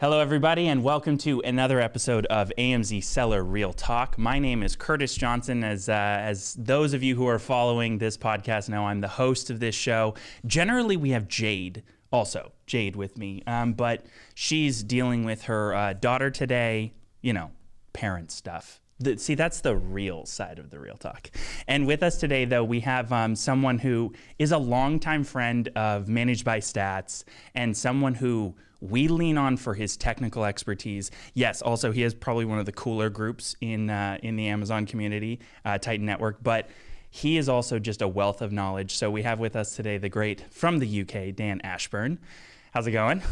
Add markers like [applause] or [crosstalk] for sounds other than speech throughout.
Hello, everybody, and welcome to another episode of AMZ Seller Real Talk. My name is Curtis Johnson. As uh, as those of you who are following this podcast know, I'm the host of this show. Generally, we have Jade, also Jade, with me, um, but she's dealing with her uh, daughter today. You know, parent stuff. The, see, that's the real side of the real talk. And with us today, though, we have um, someone who is a longtime friend of Managed by Stats and someone who we lean on for his technical expertise. Yes, also he is probably one of the cooler groups in uh, in the Amazon community, uh, Titan Network, but he is also just a wealth of knowledge. So we have with us today the great from the UK, Dan Ashburn. How's it going?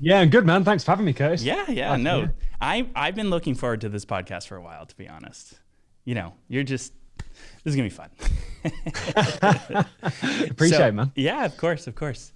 Yeah, good man. Thanks for having me, Curtis. Yeah, yeah. no, I I've been looking forward to this podcast for a while, to be honest. You know, you're just this is gonna be fun. [laughs] Appreciate so, it, man. Yeah, of course, of course.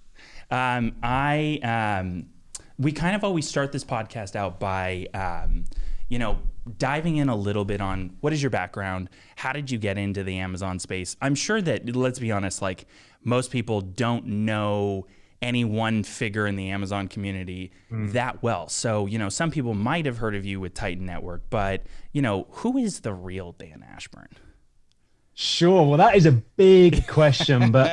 Um, I um, we kind of always start this podcast out by um, you know diving in a little bit on what is your background how did you get into the amazon space i'm sure that let's be honest like most people don't know any one figure in the Amazon community mm. that well. So, you know, some people might have heard of you with Titan Network, but, you know, who is the real Dan Ashburn? Sure. Well, that is a big [laughs] question, but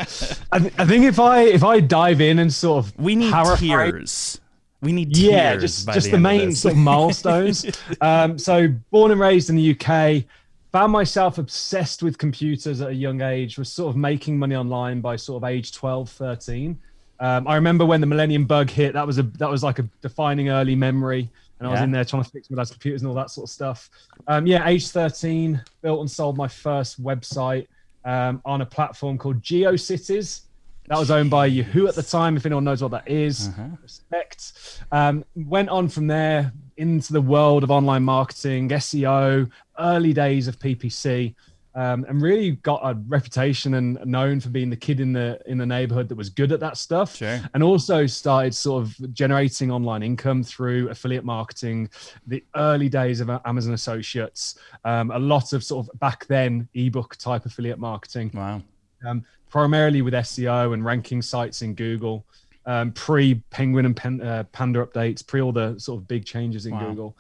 I, th- I, think if I if I dive in and sort of we need tears. We need yeah, just just the, the main sort of milestones. [laughs] um, so, born and raised in the UK, found myself obsessed with computers at a young age. Was sort of making money online by sort of age 12, 13. Um, I remember when the Millennium Bug hit. That was a that was like a defining early memory, and I was in there trying to fix my dad's computers and all that sort of stuff. Um, yeah, age 13, built and sold my first website um, on a platform called GeoCities. That was owned by Yahoo at the time. If anyone knows what that is, uh-huh. respect. Um, went on from there into the world of online marketing, SEO, early days of PPC um, and really got a reputation and known for being the kid in the in the neighborhood that was good at that stuff. Sure. And also started sort of generating online income through affiliate marketing, the early days of Amazon Associates, um, a lot of sort of back then ebook type affiliate marketing. Wow. Um, primarily with SEO and ranking sites in Google, um, pre Penguin and Pen, uh, Panda updates, pre all the sort of big changes in wow. Google.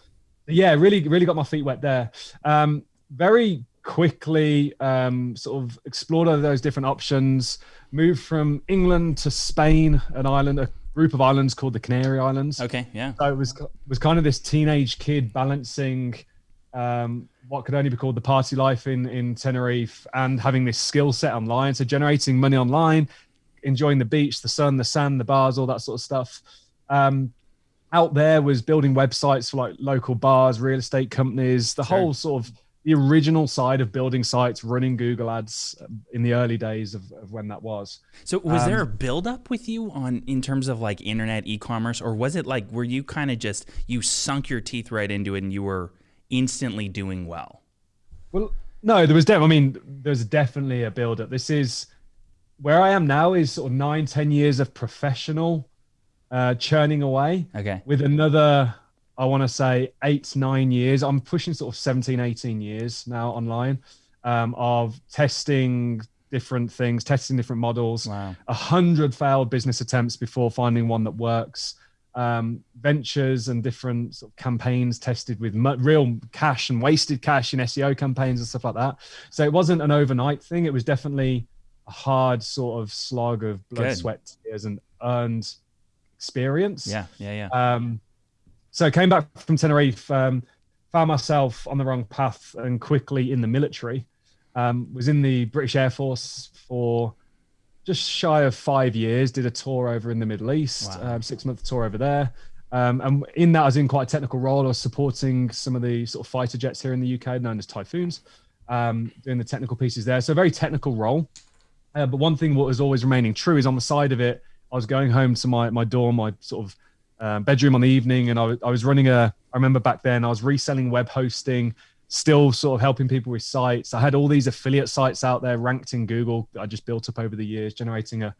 Yeah, really, really got my feet wet there. Um, very quickly um, sort of explored all those different options, moved from England to Spain, an island, a group of islands called the Canary Islands. Okay, yeah. So it was was kind of this teenage kid balancing um, what could only be called the party life in in Tenerife and having this skill set online. So generating money online, enjoying the beach, the sun, the sand, the bars, all that sort of stuff. Um, out there was building websites for like local bars, real estate companies, the sure. whole sort of the original side of building sites, running Google ads in the early days of, of when that was. So was um, there a build up with you on in terms of like internet e-commerce or was it like were you kind of just you sunk your teeth right into it and you were instantly doing well? Well, no, there was definitely I mean there's definitely a build up. This is where I am now is sort of nine, ten years of professional uh, churning away. Okay. With another I want to say eight, nine years. I'm pushing sort of 17, 18 years now online um, of testing different things, testing different models. Wow. A hundred failed business attempts before finding one that works. Um, ventures and different sort of campaigns tested with real cash and wasted cash in SEO campaigns and stuff like that. So it wasn't an overnight thing. It was definitely a hard sort of slog of blood, Good. sweat, tears, and earned experience. Yeah, yeah, yeah. Um, so I came back from Tenerife, um, found myself on the wrong path and quickly in the military. Um, was in the British Air Force for just shy of five years. Did a tour over in the Middle East, wow. um, six month tour over there. Um, and in that, I was in quite a technical role. I was supporting some of the sort of fighter jets here in the UK, known as Typhoons, um, doing the technical pieces there. So a very technical role. Uh, but one thing what was always remaining true is on the side of it, I was going home to my my dorm, my sort of um, bedroom on the evening, and I, I was running a. I remember back then I was reselling web hosting, still sort of helping people with sites. I had all these affiliate sites out there ranked in Google that I just built up over the years, generating a,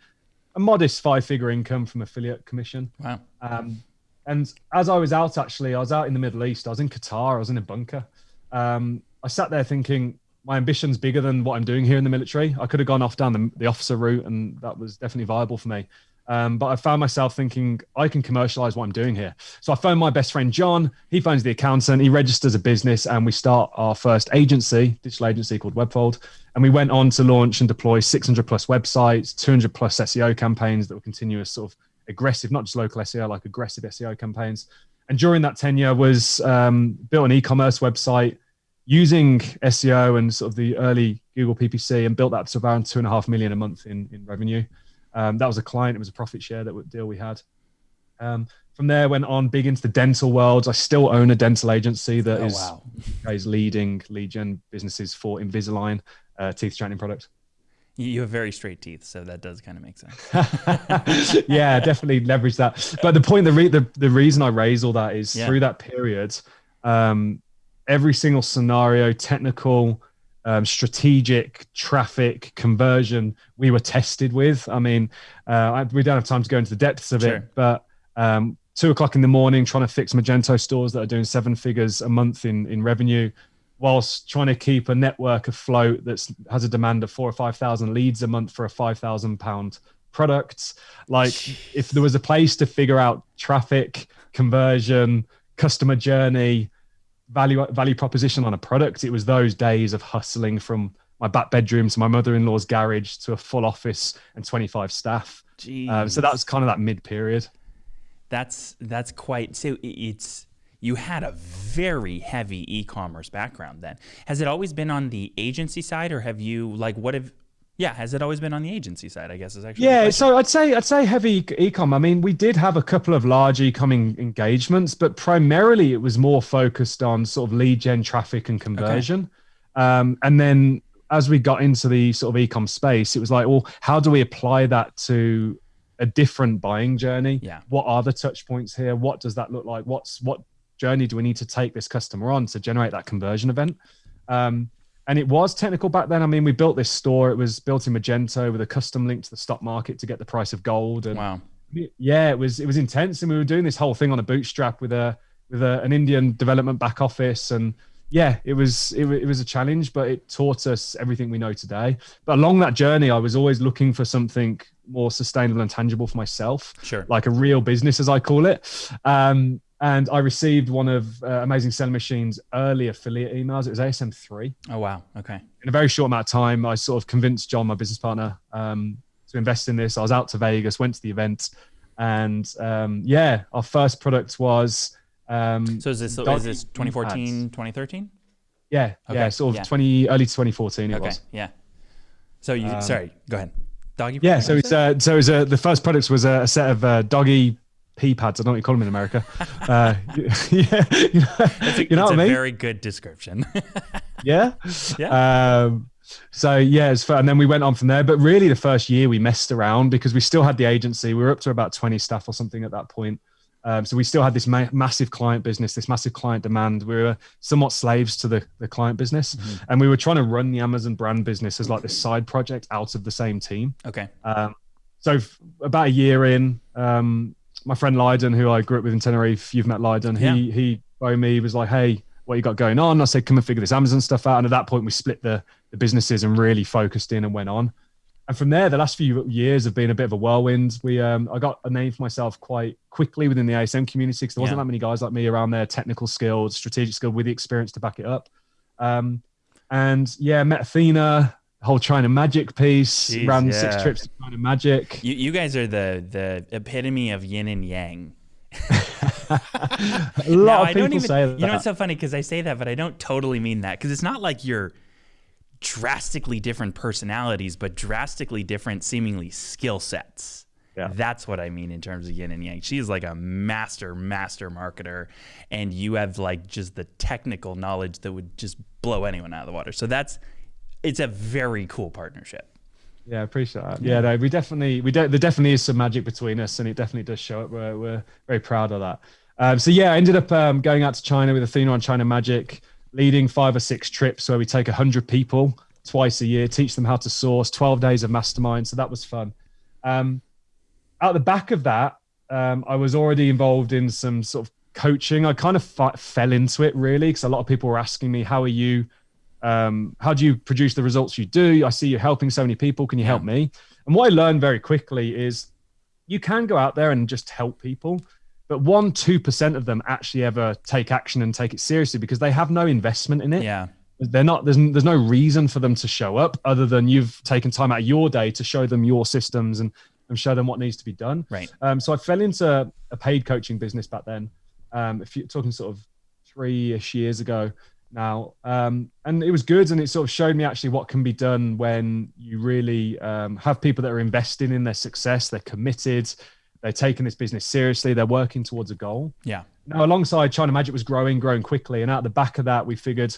a modest five figure income from affiliate commission. Wow. Um, and as I was out, actually, I was out in the Middle East. I was in Qatar. I was in a bunker. Um, I sat there thinking, my ambition's bigger than what I'm doing here in the military. I could have gone off down the, the officer route, and that was definitely viable for me. Um, but I found myself thinking I can commercialize what I'm doing here. So I phoned my best friend John. He phones the accountant. He registers a business, and we start our first agency, digital agency called Webfold. And we went on to launch and deploy 600 plus websites, 200 plus SEO campaigns that were continuous, sort of aggressive, not just local SEO, like aggressive SEO campaigns. And during that tenure, was um, built an e-commerce website using SEO and sort of the early Google PPC, and built that to around two and a half million a month in in revenue. Um, that was a client. It was a profit share that deal we had. Um, from there, went on big into the dental world. I still own a dental agency that oh, is wow. [laughs] is leading lead gen businesses for Invisalign uh, teeth straightening product. You have very straight teeth, so that does kind of make sense. [laughs] yeah, definitely leverage that. But the point, the re- the, the reason I raise all that is yeah. through that period, um, every single scenario, technical, um, strategic traffic conversion we were tested with. I mean, uh, I, we don't have time to go into the depths of sure. it, but um, two o'clock in the morning trying to fix Magento stores that are doing seven figures a month in, in revenue, whilst trying to keep a network afloat that has a demand of four or 5,000 leads a month for a 5,000 pound product. Like if there was a place to figure out traffic, conversion, customer journey, value value proposition on a product. It was those days of hustling from my back bedroom to my mother-in-law's garage to a full office and 25 staff. Um, so that was kind of that mid period. That's that's quite so it's you had a very heavy e-commerce background then. Has it always been on the agency side or have you like what have yeah, has it always been on the agency side? I guess is actually. Yeah, so I'd say I'd say heavy ecom. I mean, we did have a couple of large ecom engagements, but primarily it was more focused on sort of lead gen, traffic, and conversion. Okay. Um, and then as we got into the sort of ecom space, it was like, well, how do we apply that to a different buying journey? Yeah. What are the touch points here? What does that look like? What's what journey do we need to take this customer on to generate that conversion event? Um, and it was technical back then. I mean, we built this store. It was built in Magento with a custom link to the stock market to get the price of gold. And wow. Yeah, it was it was intense, and we were doing this whole thing on a bootstrap with a with a, an Indian development back office, and yeah, it was it, it was a challenge, but it taught us everything we know today. But along that journey, I was always looking for something more sustainable and tangible for myself, sure, like a real business, as I call it. Um, and I received one of uh, Amazing Selling Machine's early affiliate emails. It was ASM three. Oh wow! Okay. In a very short amount of time, I sort of convinced John, my business partner, um, to invest in this. I was out to Vegas, went to the event, and um, yeah, our first product was. Um, so is this is this 2014, 2013? Yeah, okay. yeah, sort of yeah. 20 early 2014 it okay. was. Yeah. So you um, sorry, go ahead. Doggy. Yeah, so it's uh, so it was, uh, the first products was a, a set of uh, doggy pee pads. I don't know what you call them in America. [laughs] Uh, [laughs] yeah, you know, it's a, you know what I mean? very good description. [laughs] yeah. Yeah. Um, so yeah, it's and then we went on from there. But really, the first year we messed around because we still had the agency. We were up to about twenty staff or something at that point. Um, so we still had this ma- massive client business, this massive client demand. We were somewhat slaves to the, the client business, mm-hmm. and we were trying to run the Amazon brand business as like this side project out of the same team. Okay. Um, so f- about a year in, um, my friend Lydon, who I grew up with in Tenerife, you've met Lydon. He yeah. he by me was like, "Hey, what you got going on?" I said, "Come and figure this Amazon stuff out." And at that point, we split the the businesses and really focused in and went on. And from there, the last few years have been a bit of a whirlwind. We um, I got a name for myself quite quickly within the ASM community because there wasn't yeah. that many guys like me around there, technical skills, strategic skill with the experience to back it up. Um, and yeah, met Athena, whole China Magic piece, Jeez, ran yeah. six trips to China Magic. You, you guys are the the epitome of yin and yang. [laughs] a lot now, of people even, say that. You know, it's so funny because I say that, but I don't totally mean that because it's not like you're drastically different personalities, but drastically different, seemingly skill sets. Yeah. That's what I mean in terms of yin and yang. She's like a master, master marketer, and you have like just the technical knowledge that would just blow anyone out of the water. So that's it's a very cool partnership. Yeah, I appreciate that. Yeah, no, we definitely we de- there definitely is some magic between us, and it definitely does show up. We're we're very proud of that. Um, so yeah, I ended up um, going out to China with Athena on China Magic, leading five or six trips where we take hundred people twice a year, teach them how to source, twelve days of mastermind. So that was fun. Um, out the back of that, um, I was already involved in some sort of coaching. I kind of f- fell into it really because a lot of people were asking me, "How are you?" Um, how do you produce the results you do? I see you helping so many people. Can you help me? And what I learned very quickly is you can go out there and just help people, but one, 2% of them actually ever take action and take it seriously because they have no investment in it. Yeah. They're not, there's, there's no reason for them to show up other than you've taken time out of your day to show them your systems and, and show them what needs to be done. Right. Um, so I fell into a paid coaching business back then. Um, if you're talking sort of three-ish years ago now, um, and it was good, and it sort of showed me actually what can be done when you really um, have people that are investing in their success. They're committed. They're taking this business seriously. They're working towards a goal. Yeah. Now, alongside China Magic was growing, growing quickly, and out the back of that, we figured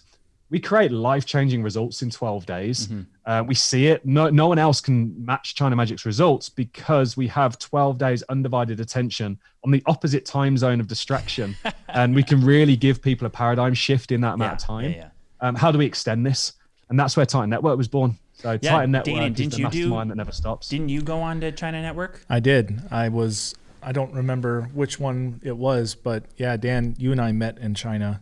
we create life-changing results in 12 days. Mm-hmm. Uh, we see it. No, no one else can match China Magic's results because we have 12 days undivided attention on the opposite time zone of distraction, [laughs] and we can really give people a paradigm shift in that amount Yeah, of time. yeah, yeah. Um, how do we extend this? And that's where Titan Network was born. So Yeah, Titan Network Dana, is didn't the you do- mastermind that never stops. Didn't you go on to China Network? I did. I was. I don't remember which one it was, but yeah, Dan, you and I met in China,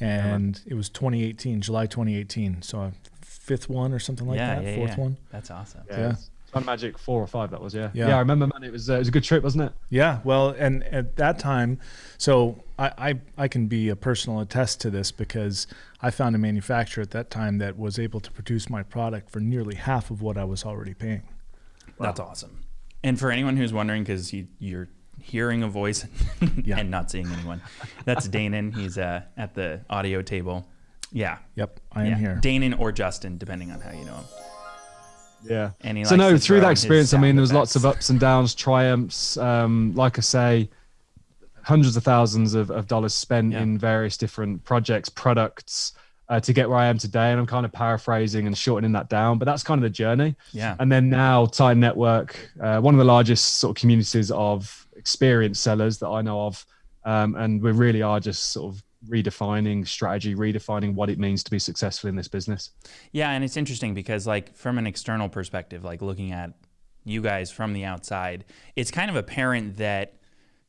and it was 2018, July 2018. So a fifth one or something like yeah, that, yeah, fourth yeah. one. That's awesome. yeah. yeah. Titan Magic four or five that was yeah. Yeah. Yeah, I remember man. It was uh, it was a good trip, wasn't it? Yeah, well, and at that time, so I, I I can be a personal attest to this because I found a manufacturer at that time that was able to produce my product for nearly half of what I was already paying. That's awesome. And for anyone who's wondering, because you, you're hearing a voice [laughs] Yeah. and not seeing anyone, that's [laughs] Danon. He's uh, at the audio table. Yeah. Yep, I am yeah. here. Danon or Justin, depending on how you know him. Yeah. And so no, through that experience, I mean, there was lots of ups and downs, triumphs. Um, like I say, hundreds of thousands of, of dollars spent Yeah. in various different projects, products uh, to get where I am today. And I'm kind of paraphrasing and shortening that down, but that's kind of the journey. Yeah. And then now, Titan Network, uh, one of the largest sort of communities of experienced sellers that I know of. Um, and we really are just sort of redefining strategy, redefining what it means to be successful in this business. Yeah, and it's interesting because like from an external perspective, like looking at you guys from the outside, it's kind of apparent that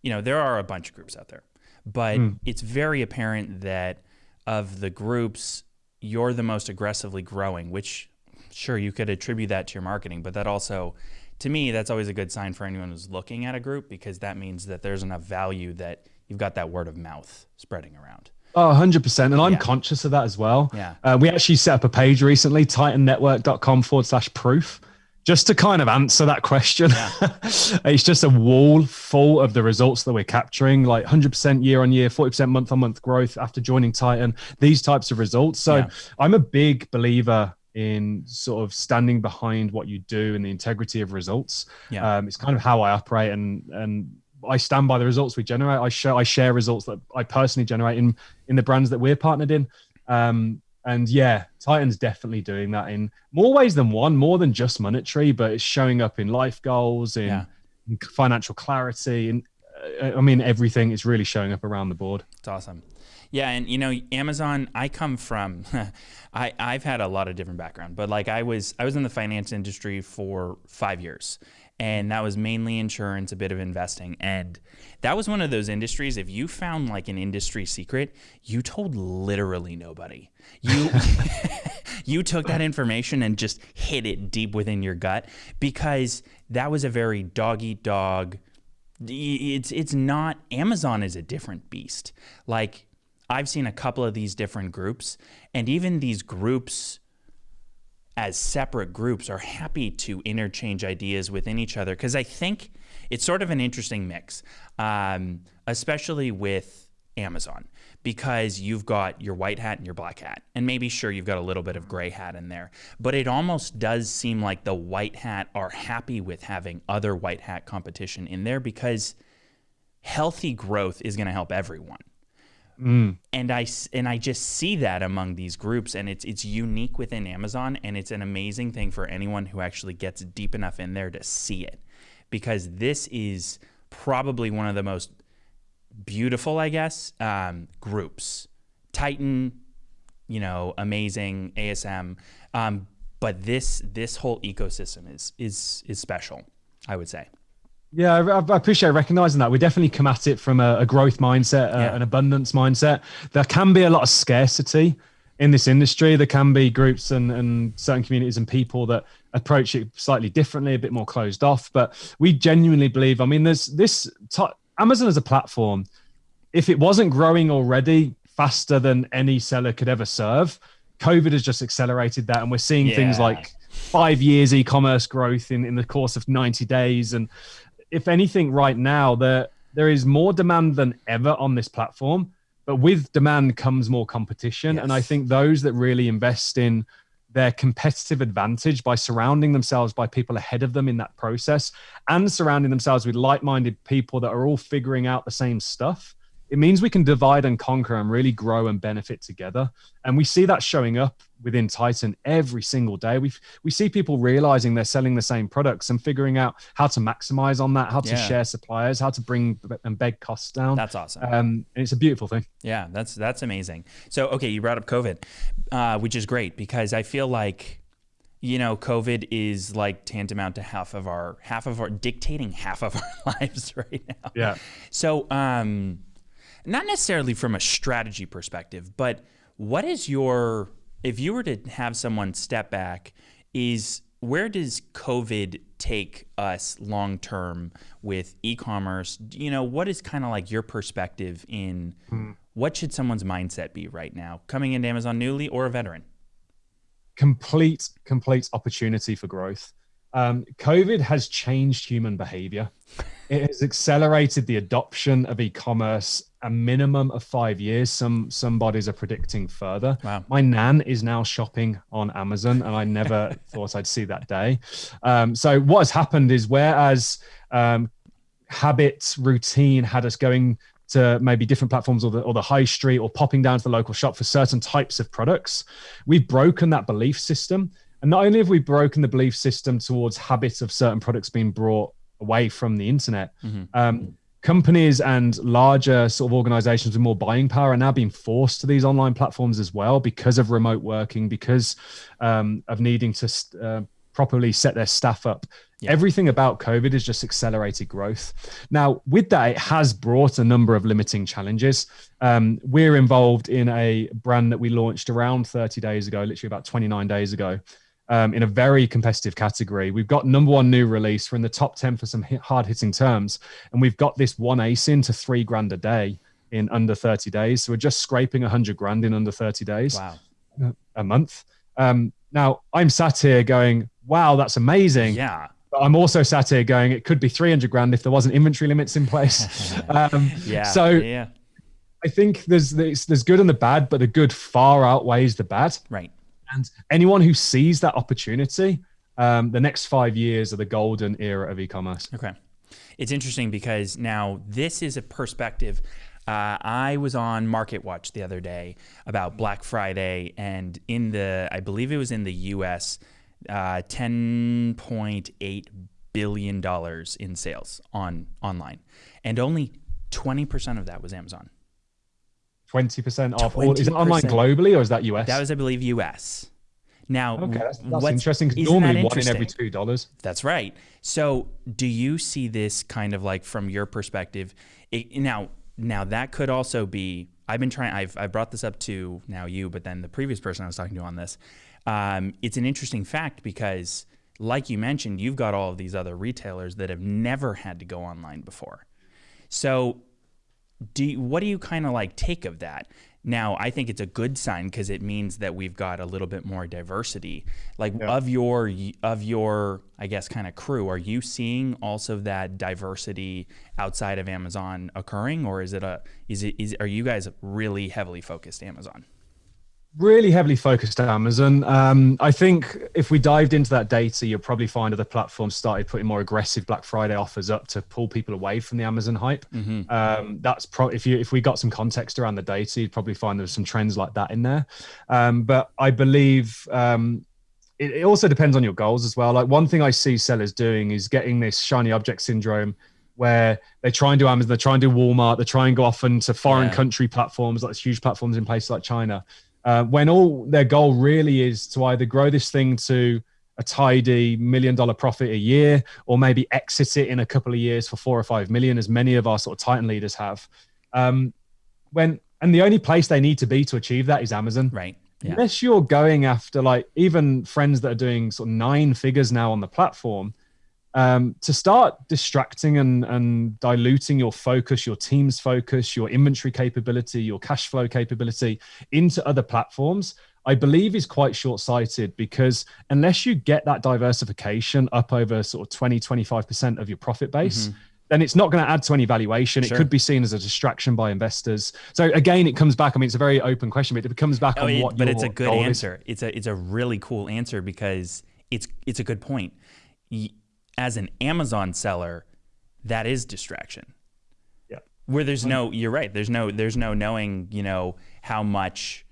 you know there are a bunch of groups out there, but it's very apparent that of the groups, you're the most aggressively growing. Which, sure, you could attribute that to your marketing, but that also, to me, that's always a good sign for anyone who's looking at a group because that means that there's enough value that you've got that word of mouth spreading around. Oh, 100%. And I'm Yeah. conscious of that as well. Yeah. Uh, we actually set up a page recently, titannetwork.com forward slash proof, just to kind of answer that question. Yeah. [laughs] it's just a wall full of the results that we're capturing, like 100% year on year, 40% month on month growth after joining Titan, these types of results. So Yeah. I'm a big believer in sort of standing behind what you do and the integrity of results. Yeah. Um, it's kind of how I operate and, and, I stand by the results we generate. I share I share results that I personally generate in in the brands that we're partnered in. Um, and yeah, Titan's definitely doing that in more ways than one, more than just monetary, but it's showing up in life goals, in, Yeah. in financial clarity, and uh, I mean everything. is really showing up around the board. It's awesome. Yeah, and you know, Amazon. I come from. [laughs] I I've had a lot of different background, but like I was I was in the finance industry for five years, and that was mainly insurance, a bit of investing, and that was one of those industries. If you found like an industry secret, you told literally nobody. You [laughs] [laughs] you took that information and just hid it deep within your gut because that was a very dog eat dog it's it's not Amazon is a different beast. Like I've seen a couple of these different groups and even these groups as separate groups are happy to interchange ideas within each other because I think it's sort of an interesting mix, um, especially with Amazon because you've got your white hat and your black hat, and maybe sure you've got a little bit of gray hat in there, but it almost does seem like the white hat are happy with having other white hat competition in there because healthy growth is going to help everyone and I and I just see that among these groups, and it's it's unique within Amazon, and it's an amazing thing for anyone who actually gets deep enough in there to see it, because this is probably one of the most beautiful, I guess, um, groups. Titan, you know, amazing ASM, um, but this this whole ecosystem is is is special. I would say. Yeah, I, I appreciate recognizing that. We definitely come at it from a, a growth mindset, uh, Yeah. an abundance mindset. There can be a lot of scarcity in this industry. There can be groups and, and certain communities and people that approach it slightly differently, a bit more closed off. But we genuinely believe. I mean, there's this t- Amazon as a platform. If it wasn't growing already faster than any seller could ever serve, COVID has just accelerated that, and we're seeing yeah. things like five years e-commerce growth in, in the course of 90 days. And if anything, right now there there is more demand than ever on this platform. But with demand comes more competition, yes. and I think those that really invest in their competitive advantage by surrounding themselves by people ahead of them in that process and surrounding themselves with like-minded people that are all figuring out the same stuff it means we can divide and conquer and really grow and benefit together. And we see that showing up within Titan every single day. We we see people realizing they're selling the same products and figuring out how to maximize on that, how to yeah. share suppliers, how to bring and beg costs down. That's awesome. Um, and it's a beautiful thing. Yeah, that's that's amazing. So okay, you brought up COVID, uh, which is great because I feel like you know covid is like tantamount to half of our half of our dictating half of [laughs] our lives right now yeah so um not necessarily from a strategy perspective, but what is your, if you were to have someone step back, is where does COVID take us long term with e commerce? You know, what is kind of like your perspective in hmm. what should someone's mindset be right now, coming into Amazon newly or a veteran? Complete, complete opportunity for growth. Um, COVID has changed human behavior. [laughs] It has accelerated the adoption of e-commerce a minimum of five years. Some some bodies are predicting further. Wow. My nan is now shopping on Amazon, and I never [laughs] thought I'd see that day. Um, so what has happened is whereas um, habit routine had us going to maybe different platforms or the, or the high street or popping down to the local shop for certain types of products, we've broken that belief system and not only have we broken the belief system towards habits of certain products being brought away from the internet, mm-hmm. um, companies and larger sort of organizations with more buying power are now being forced to these online platforms as well because of remote working, because um, of needing to uh, properly set their staff up. Yeah. Everything about COVID has just accelerated growth. Now, with that, it has brought a number of limiting challenges. Um, we're involved in a brand that we launched around 30 days ago, literally about 29 days ago um, in a very competitive category. We've got number one new release. We're in the top 10 for some hard hitting terms. And we've got this one ASIN to three grand a day in under 30 days. So we're just scraping 100 grand in under 30 days. Wow. A month. Um, now, I'm sat here going, wow, that's amazing. Yeah. But I'm also sat here going, it could be 300 grand if there wasn't inventory limits in place. [laughs] um, yeah. So yeah. I think there's, there's there's good and the bad, but the good far outweighs the bad. Right. And anyone who sees that opportunity, um, the next five years are the golden era of e-commerce. Okay, it's interesting because now this is a perspective. Uh, I was on Market Watch the other day about Black Friday, and in the, I believe it was in the U.S., uh, ten point eight billion dollars in sales on online, and only twenty percent of that was Amazon. 20% off 20%. all. Is it online globally or is that US? That was, I believe, US. Now, okay, that's, that's interesting because normally one in every two dollars. That's right. So, do you see this kind of like from your perspective? It, now, now that could also be. I've been trying. I've I brought this up to now you, but then the previous person I was talking to on this. Um, it's an interesting fact because, like you mentioned, you've got all of these other retailers that have never had to go online before. So do you, what do you kind of like take of that? Now, I think it's a good sign because it means that we've got a little bit more diversity. Like yeah. of your of your I guess kind of crew, are you seeing also that diversity outside of Amazon occurring or is it a is it is are you guys really heavily focused Amazon? Really heavily focused on Amazon. Um, I think if we dived into that data, you'll probably find other platforms started putting more aggressive Black Friday offers up to pull people away from the Amazon hype. Mm-hmm. Um, that's if you if we got some context around the data, you'd probably find there's some trends like that in there. Um, but I believe um, it, it also depends on your goals as well. Like one thing I see sellers doing is getting this shiny object syndrome where they try and do Amazon, they try and do Walmart, they try and go off into foreign yeah. country platforms, like huge platforms in places like China uh, when all their goal really is to either grow this thing to a tidy million dollar profit a year or maybe exit it in a couple of years for four or five million as many of our sort of titan leaders have. Um, when and the only place they need to be to achieve that is amazon. Right. Yeah. unless you're going after like even friends that are doing sort of nine figures now on the platform, um, to start distracting and, and diluting your focus, your team's focus, your inventory capability, your cash flow capability into other platforms, I believe is quite short sighted because unless you get that diversification up over sort of 20, 25% of your profit base, Mhm. then it's not going to add to any valuation. Sure. It could be seen as a distraction by investors. So again, it comes back. I mean, it's a very open question, but it comes back Oh, on it- what. but it's a good goal is. answer. It's a it's a really cool answer because it's it's a good point. Y- As an Amazon seller, that is distraction. Yeah. Where there's no, you're right. There's no there's no knowing, you know, how much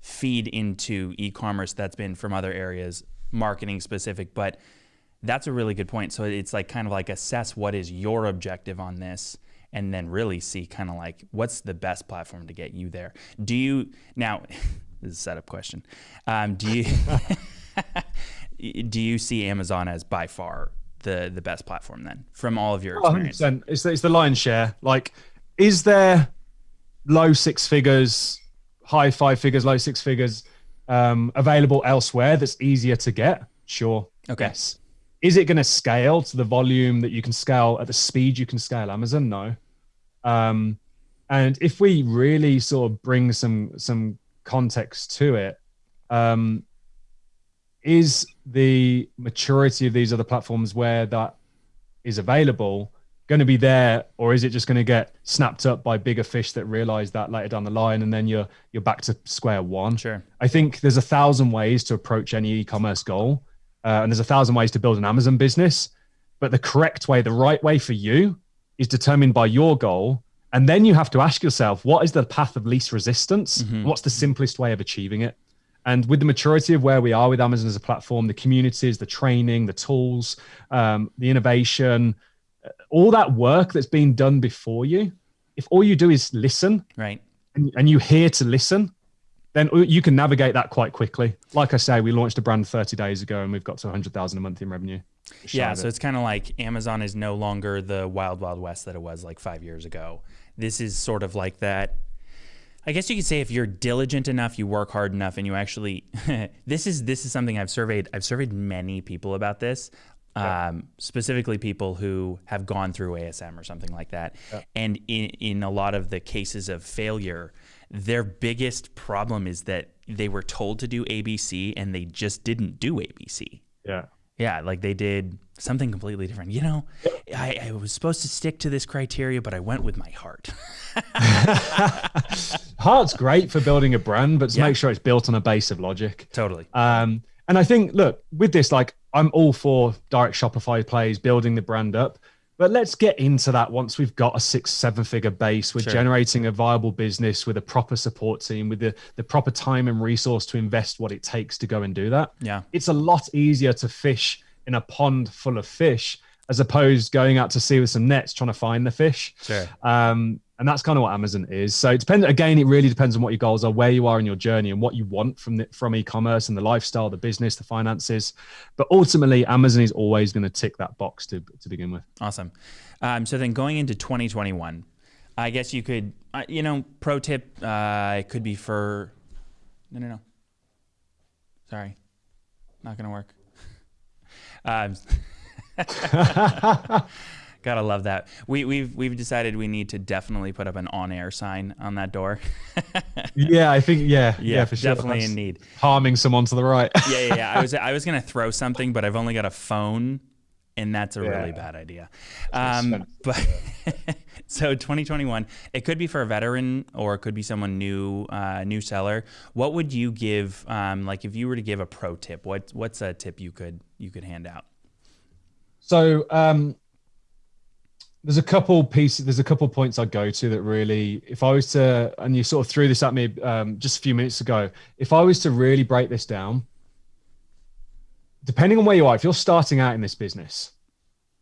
feed into e-commerce that's been from other areas, marketing specific, but that's a really good point. So it's like kind of like assess what is your objective on this and then really see kind of like what's the best platform to get you there. Do you now [laughs] this is a setup question. Um, do you [laughs] [laughs] do you see Amazon as by far the the best platform then from all of your Oh, experience? 100%. It's the, it's the lion's share. Like, is there low six figures, high five figures, low six figures um, available elsewhere that's easier to get? Sure. Okay. Yes. Is it going to scale to the volume that you can scale at the speed you can scale Amazon? No. Um, and if we really sort of bring some some context to it, um, is the maturity of these other platforms where that is available going to be there or is it just going to get snapped up by bigger fish that realize that later down the line and then you're you're back to square one Sure. i think there's a thousand ways to approach any e-commerce goal uh, and there's a thousand ways to build an amazon business but the correct way the right way for you is determined by your goal and then you have to ask yourself what is the path of least resistance Mhm. what's the simplest way of achieving it and with the maturity of where we are with Amazon as a platform, the communities, the training, the tools, um, the innovation, uh, all that work that's been done before you, if all you do is listen Right. and, and you hear to listen, then you can navigate that quite quickly. Like I say, we launched a brand 30 days ago and we've got to 100,000 a month in revenue. Yeah, so it. it's kind of like Amazon is no longer the wild wild west that it was like 5 years ago. This is sort of like that I guess you could say if you're diligent enough, you work hard enough and you actually [laughs] this is this is something I've surveyed I've surveyed many people about this. Um, specifically people who have gone through ASM or something like that. And in, in a lot of the cases of failure, their biggest problem is that they were told to do ABC and they just didn't do ABC. yeah. Yeah, like they did something completely different. You know, I, I was supposed to stick to this criteria, but I went with my heart. [laughs] Heart's great for building a brand, but to Yeah. make sure it's built on a base of logic. totally. Um, and I think, look, with this, like, I'm all for direct Shopify plays, building the brand up. But let's get into that once we've got a six, seven figure base. We're Sure. generating a viable business with a proper support team, with the, the proper time and resource to invest what it takes to go and do that. Yeah. It's a lot easier to fish in a pond full of fish as opposed going out to sea with some nets trying to find the fish. Sure. Um, and that's kind of what Amazon is. So it depends. Again, it really depends on what your goals are, where you are in your journey, and what you want from the, from e-commerce and the lifestyle, the business, the finances. But ultimately, Amazon is always going to tick that box to to begin with. Awesome. Um, so then going into 2021, I guess you could, uh, you know, pro tip, uh, it could be for, no, no, no. Sorry. Not going to work. Um, [laughs] gotta love that. We, we've we've decided we need to definitely put up an on-air sign on that door. [laughs] yeah, I think yeah, yeah, yeah, for sure. definitely That's in need. harming someone to the right. yeah, yeah, yeah. I was [laughs] I was gonna throw something, but I've only got a phone, and that's a really bad idea. Um, but [laughs] so 2021, it could be for a veteran or it could be someone new, uh, new seller. What would you give? Um, like if you were to give a pro tip, what what's a tip you could you could hand out? So um, there's a couple pieces. There's a couple points I go to that really, if I was to, and you sort of threw this at me um, just a few minutes ago. If I was to really break this down, depending on where you are, if you're starting out in this business,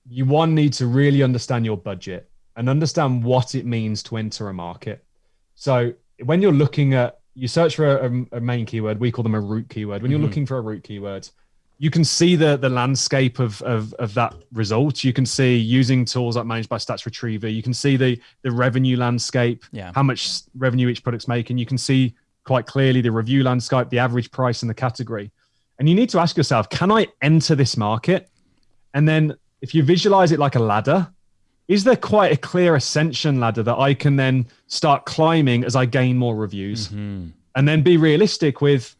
you one need to really understand your budget and understand what it means to enter a market. So when you're looking at, you search for a, a main keyword, we call them a root keyword. When you're Mhm. looking for a root keyword, you can see the the landscape of, of of that result. You can see using tools like Managed by Stats Retriever. You can see the the revenue landscape, Yeah. how much revenue each product's making. You can see quite clearly the review landscape, the average price in the category. And you need to ask yourself, can I enter this market? And then if you visualize it like a ladder, is there quite a clear ascension ladder that I can then start climbing as I gain more reviews? Mm-hmm. And then be realistic with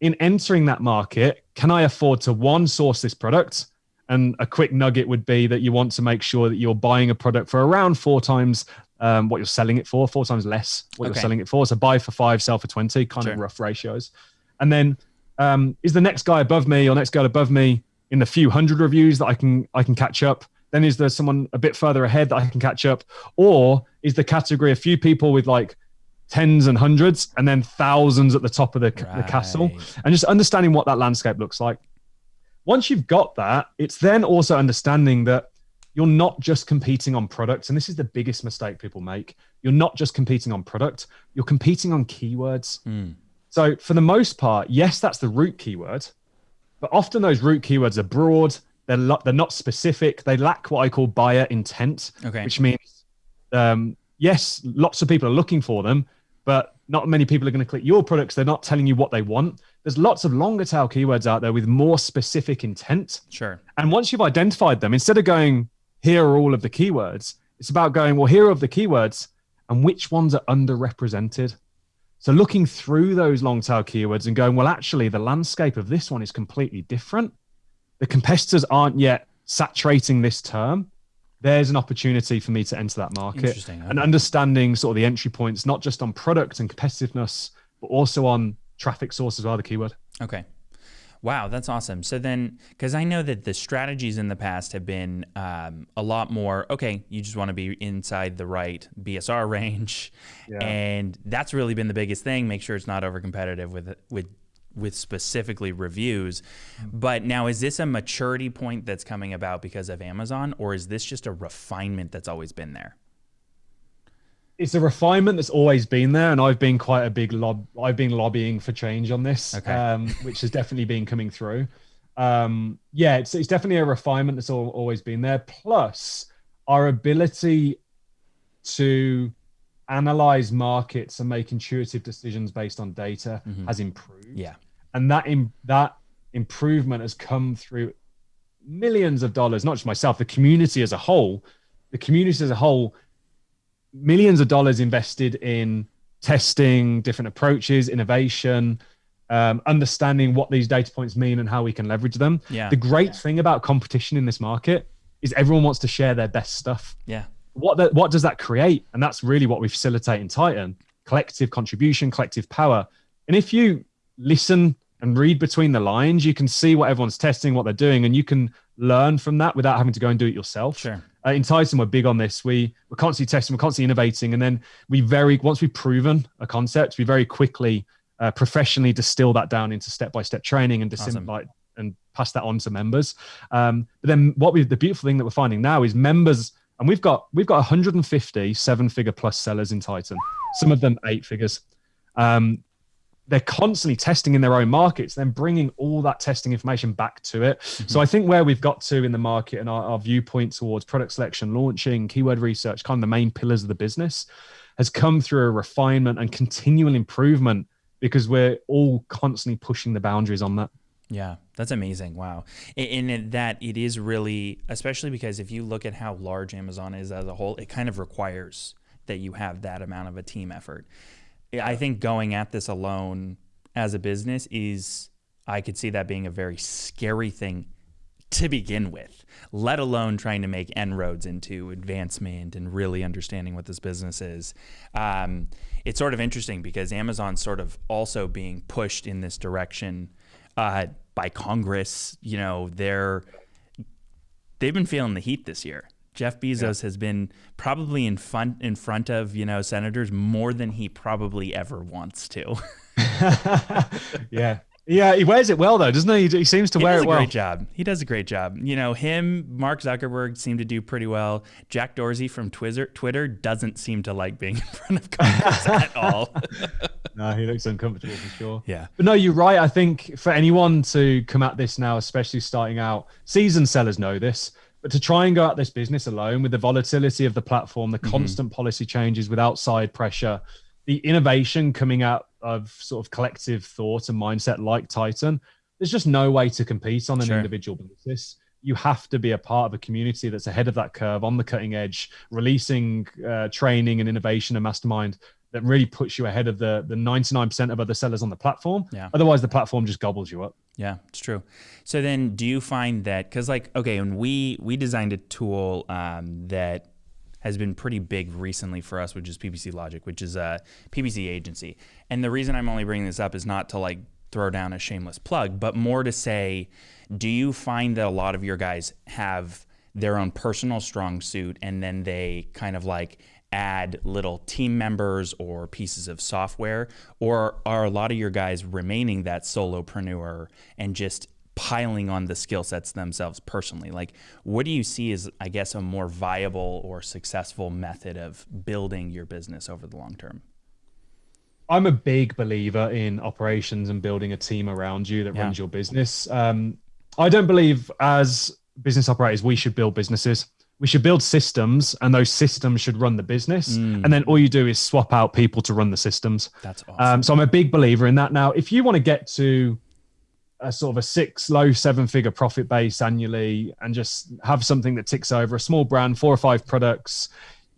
in entering that market, can I afford to one source this product? And a quick nugget would be that you want to make sure that you're buying a product for around four times um, what you're selling it for, four times less what okay. you're selling it for. So buy for five, sell for 20, kind sure. of rough ratios. And then um, is the next guy above me or next guy above me in the few hundred reviews that I can I can catch up? Then is there someone a bit further ahead that I can catch up? Or is the category a few people with like tens and hundreds and then thousands at the top of the, right. the castle? And just understanding what that landscape looks like. Once you've got that, it's then also understanding that you're not just competing on products and this is the biggest mistake people make you're not just competing on product you're competing on keywords mm. So for the most part yes that's the root keyword but often those root keywords are broad they're, lo- they're not specific they lack what i call buyer intent okay. which means um, yes lots of people are looking for them but not many people are going to click your products they're not telling you what they want there's lots of longer tail keywords out there with more specific intent sure and once you've identified them instead of going here are all of the keywords. It's about going, well, here are the keywords and which ones are underrepresented. So looking through those long tail keywords and going, well, actually, the landscape of this one is completely different. The competitors aren't yet saturating this term. There's an opportunity for me to enter that market okay. and understanding sort of the entry points, not just on product and competitiveness, but also on traffic sources are the keyword. Okay. Wow, that's awesome. So then, because I know that the strategies in the past have been um, a lot more, okay, you just want to be inside the right BSR [laughs] range. Yeah. And that's really been the biggest thing. Make sure it's not over competitive with, with, with specifically reviews. But now, is this a maturity point that's coming about because of Amazon, or is this just a refinement that's always been there? It's a refinement that's always been there, and I've been quite a big lob. I've been lobbying for change on this, okay. um, which has definitely been coming through. Um, yeah, it's it's definitely a refinement that's all, always been there. Plus, our ability to analyze markets and make intuitive decisions based on data mm-hmm. has improved. Yeah, and that in, that improvement has come through millions of dollars. Not just myself, the community as a whole. The community as a whole millions of dollars invested in testing different approaches, innovation, um, understanding what these data points mean and how we can leverage them. Yeah. The great yeah. thing about competition in this market is everyone wants to share their best stuff. Yeah. What the, what does that create? And that's really what we facilitate in Titan: collective contribution, collective power. And if you listen and read between the lines, you can see what everyone's testing, what they're doing, and you can learn from that without having to go and do it yourself. Sure. Uh, in Titan, we're big on this. We we're constantly testing, we're constantly innovating, and then we very once we've proven a concept, we very quickly uh, professionally distill that down into step by step training and awesome. like and pass that on to members. Um, but then what we the beautiful thing that we're finding now is members, and we've got we've got 150 seven figure plus sellers in Titan, some of them eight figures. Um, they're constantly testing in their own markets, then bringing all that testing information back to it. Mm-hmm. So I think where we've got to in the market and our, our viewpoint towards product selection, launching, keyword research, kind of the main pillars of the business, has come through a refinement and continual improvement because we're all constantly pushing the boundaries on that. Yeah, that's amazing. Wow. And that it is really, especially because if you look at how large Amazon is as a whole, it kind of requires that you have that amount of a team effort. I think going at this alone as a business is, I could see that being a very scary thing to begin with, let alone trying to make inroads into advancement and really understanding what this business is. Um, it's sort of interesting because Amazon's sort of also being pushed in this direction uh, by Congress. You know, they're they've been feeling the heat this year. Jeff Bezos yeah. has been probably in front in front of you know senators more than he probably ever wants to. [laughs] yeah, yeah, he wears it well though, doesn't he? He seems to he wear it well. Great job. He does a great job. You know, him, Mark Zuckerberg seem to do pretty well. Jack Dorsey from Twitter, Twitter doesn't seem to like being [laughs] in front of Congress [laughs] at all. no, he looks uncomfortable for sure. Yeah, but no, you're right. I think for anyone to come at this now, especially starting out, seasoned sellers know this. But to try and go at this business alone with the volatility of the platform, the mm-hmm. constant policy changes with outside pressure, the innovation coming out of sort of collective thought and mindset like Titan, there's just no way to compete on an Sure. individual basis. You have to be a part of a community that's ahead of that curve, on the cutting edge, releasing uh, training and innovation and mastermind that really puts you ahead of the the 99% of other sellers on the platform. Yeah. Otherwise, the platform just gobbles you up. Yeah, it's true. So then, do you find that because like okay, and we we designed a tool um, that has been pretty big recently for us, which is PPC Logic, which is a PPC agency. And the reason I'm only bringing this up is not to like throw down a shameless plug, but more to say, do you find that a lot of your guys have their own personal strong suit and then they kind of like add little team members or pieces of software or are a lot of your guys remaining that solopreneur and just piling on the skill sets themselves personally like what do you see as i guess a more viable or successful method of building your business over the long term I'm a big believer in operations and building a team around you that Yeah. runs your business. Um, I don't believe as business operators we should build businesses. We should build systems, and those systems should run the business. Mm. And then all you do is swap out people to run the systems. that's awesome Um, so I'm a big believer in that. Now, if you want to get to a sort of a six, low seven figure profit base annually and just have something that ticks over a small brand, four or five products,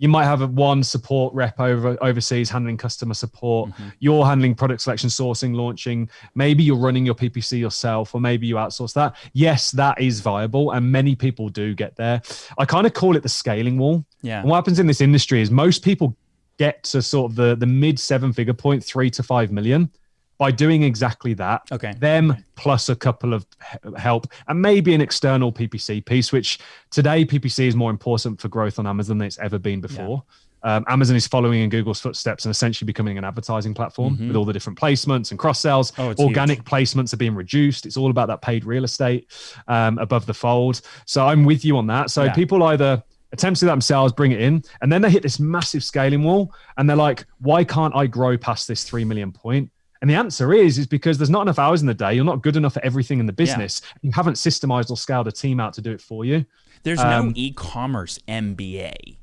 you might have a one support rep over overseas handling customer support. Mm-hmm. You're handling product selection, sourcing, launching. Maybe you're running your PPC yourself, or maybe you outsource that. Yes, that is viable, and many people do get there. I kind of call it the scaling wall. yeah And what happens in this industry is most people get to sort of the, the mid seven figure point, three to five million, by doing exactly that. okay Them plus a couple of help and maybe an external PPC piece, which today PPC is more important for growth on Amazon than it's ever been before. Um, Amazon is following in Google's footsteps and essentially becoming an advertising platform with all the different placements and cross sells. Oh, Organic placements are being reduced. It's all about that paid real estate um, above the fold. So I'm with you on that. So Yeah. people either attempt to do that themselves, bring it in, and then they hit this massive scaling wall, and they're like, "Why can't I grow past this three million point?" And the answer is, is because there's not enough hours in the day. You're not good enough for everything in the business. You haven't systemized or scaled a team out to do it for you. There's no Um, e-commerce MBA.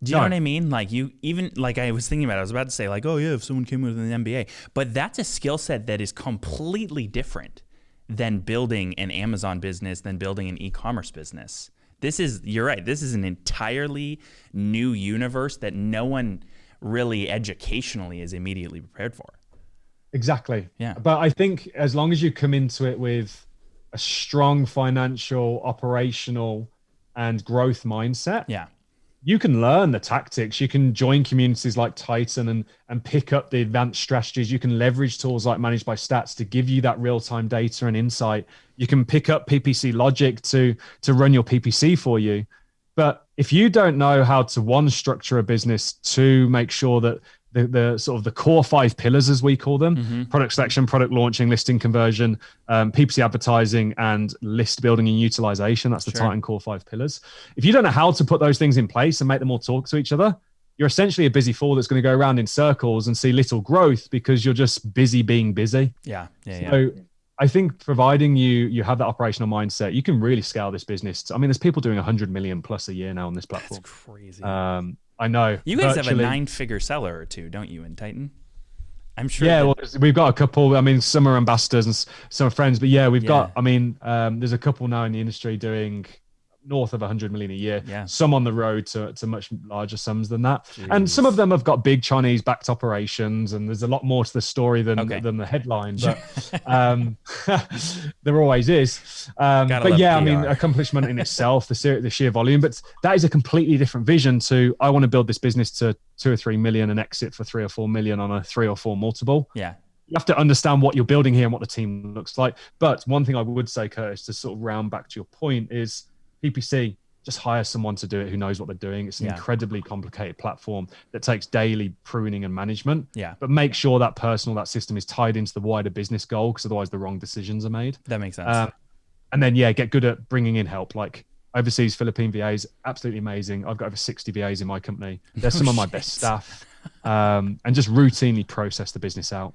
Do you know what I mean? Like you even like I was thinking about it, I was about to say like, oh yeah, if someone came with an MBA. But that's a skill set that is completely different than building an Amazon business, than building an e-commerce business. This is you're right. This is an entirely new universe that no one really educationally is immediately prepared for. Exactly. Yeah. But I think as long as you come into it with a strong financial, operational, and growth mindset, Yeah. you can learn the tactics. You can join communities like Titan and and pick up the advanced strategies. You can leverage tools like Managed by Stats to give you that real time data and insight. You can pick up PPC logic to to run your PPC for you. But if you don't know how to one structure a business, to make sure that the, the sort of the core five pillars, as we call them, Mm-hmm. product selection, product launching, listing conversion, um, PPC advertising, and list building and utilization. That's the Sure. Titan core five pillars. If you don't know how to put those things in place and make them all talk to each other, you're essentially a busy fool that's going to go around in circles and see little growth because you're just busy being busy. Yeah. Yeah. Yeah. So I think providing you you have that operational mindset, you can really scale this business. to- I mean, there's people doing 100 million plus a year now on this platform. That's crazy. Um, I know. you guys have a nine-figure seller or two, don't you, in Titan? I'm sure. Yeah, well, we've got a couple. I mean, some are ambassadors and some are friends, but yeah, we've Yeah. got. I mean, um, there's a couple now in the industry doing north of 100 million a year. Yeah. Some on the road to, to much larger sums than that, and some of them have got big Chinese backed operations, and there's a lot more to the story than Okay. than the headline. But [laughs] um, [laughs] there always is. Um, but yeah, I mean, accomplishment in itself, the, ser- the sheer volume. But that is a completely different vision to I want to build this business to two or three million and exit for three or four million on a three or four multiple yeah. you have to understand what you're building here and what the team looks like. But one thing I would say, Curtis, to sort of round back to your point, is PPC just hire someone to do it who knows what they're doing. It's an Yeah. incredibly complicated platform that takes daily pruning and management. Yeah. But make sure that personal that system is tied into the wider business goal, because otherwise the wrong decisions are made. That makes sense. Um, and then yeah, get good at bringing in help. Like overseas Philippine VAs, absolutely amazing. I've got over 60 VAs in my company. They're some of my [laughs] best shit. staff. Um, and just routinely process the business out.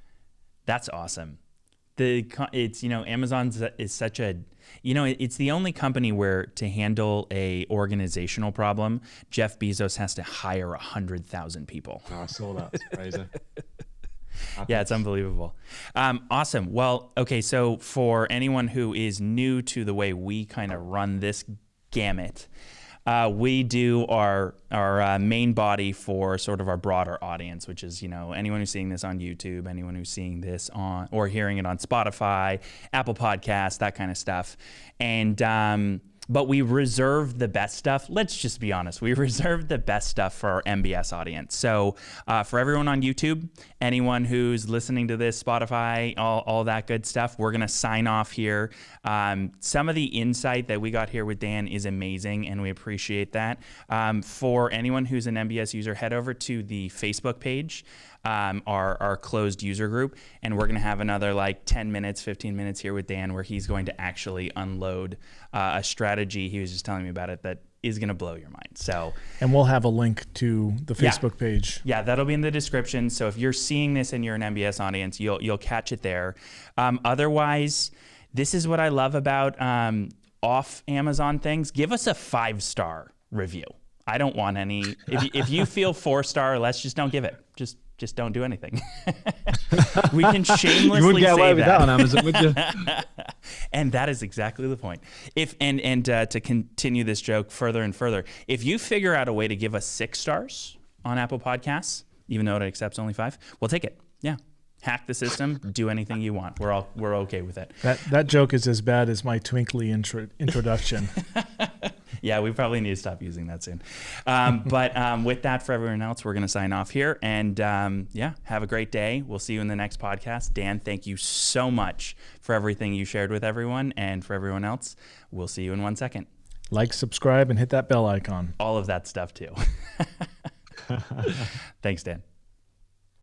That's awesome. The it's you know Amazon is such a you know it's the only company where to handle a organizational problem, Jeff Bezos has to hire a hundred thousand people. Oh, I saw that. It's crazy. [laughs] Yeah, it's unbelievable. Um, awesome. Well, okay, so for anyone who is new to the way we kind of run this gamut, uh, we do our our uh, main body for sort of our broader audience, which is you know anyone who's seeing this on YouTube, anyone who's seeing this on or hearing it on Spotify, Apple Podcasts, that kind of stuff, and. Um, but we reserve the best stuff. Let's just be honest. We [laughs] reserve the best stuff for our MBS audience. So uh, for everyone on YouTube, anyone who's listening to this, Spotify, all, all that good stuff, we're going to sign off here. Um, some of the insight that we got here with Dan is amazing, and we appreciate that. Um, for anyone who's an MBS user, head over to the Facebook page um, our, our closed user group. And we're going to have another like 10 minutes, 15 minutes here with Dan where he's going to actually unload uh, a strategy. He was just telling me about it that is going to blow your mind. So, and we'll have a link to the Facebook yeah. page. Yeah, that'll be in the description. So if you're seeing this and you're an MBS audience, you'll you'll catch it there. Um, otherwise, this is what I love about um, off Amazon things. Give us a five star review. I don't want any. If, if you [laughs] feel four star or less, just don't give it. Just just don't do anything. [laughs] we can shamelessly you get away with that. on Amazon, would you? [laughs] and that is exactly the point. If and and uh, to continue this joke further and further, if you figure out a way to give us six stars on Apple Podcasts, even though it accepts only five, we'll take it. Yeah, hack the system, do anything you want. We're all we're okay with it. That that joke is as bad as my twinkly intro, introduction. [laughs] yeah, we probably need to stop using that soon. Um, [laughs] but um, with that, for everyone else, we're going to sign off here. And um, yeah, have a great day. We'll see you in the next podcast. Dan, thank you so much for everything you shared with everyone. And for everyone else, we'll see you in one second. Like, subscribe, and hit that bell icon. All of that stuff too. [laughs] Thanks, Dan.